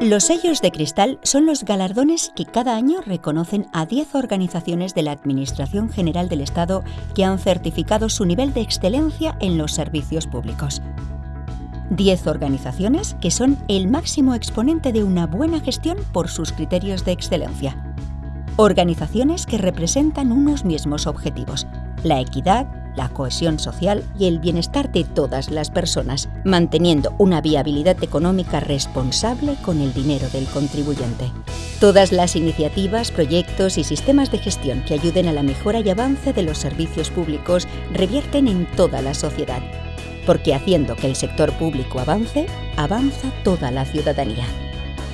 Los sellos de cristal son los galardones que cada año reconocen a 10 organizaciones de la Administración General del Estado que han certificado su nivel de excelencia en los servicios públicos. 10 organizaciones que son el máximo exponente de una buena gestión por sus criterios de excelencia. Organizaciones que representan unos mismos objetivos, la equidad, la cohesión social y el bienestar de todas las personas, manteniendo una viabilidad económica responsable con el dinero del contribuyente. Todas las iniciativas, proyectos y sistemas de gestión que ayuden a la mejora y avance de los servicios públicos revierten en toda la sociedad, porque haciendo que el sector público avance, avanza toda la ciudadanía.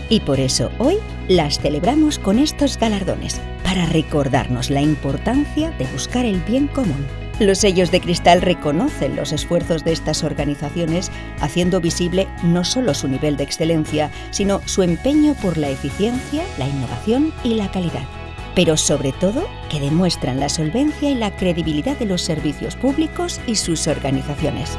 Y por eso hoy las celebramos con estos galardones, para recordarnos la importancia de buscar el bien común. Los sellos de cristal reconocen los esfuerzos de estas organizaciones, haciendo visible no solo su nivel de excelencia, sino su empeño por la eficiencia, la innovación y la calidad. Pero sobre todo, que demuestran la solvencia y la credibilidad de los servicios públicos y sus organizaciones.